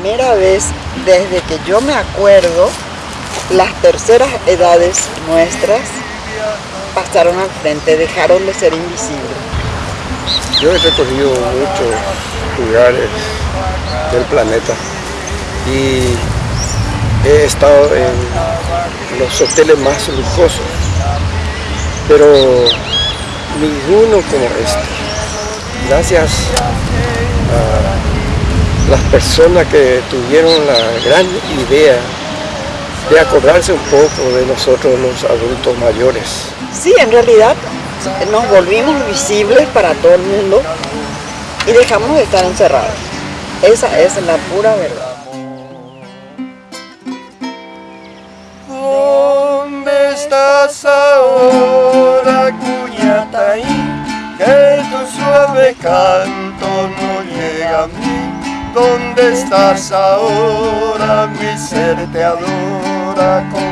primera vez desde que yo me acuerdo, las terceras edades nuestras pasaron al frente, dejaron de ser invisibles. Yo he recorrido muchos lugares del planeta y he estado en los hoteles más lujosos, pero ninguno como este. Gracias a las personas que tuvieron la gran idea de acordarse un poco de nosotros los adultos mayores. Sí, en realidad nos volvimos visibles para todo el mundo y dejamos de estar encerrados. Esa es la pura verdad. ¿Dónde estás ahora, Cuñataí? Que tu suave canto ¿Dónde estás ahora? Mi ser te adora con.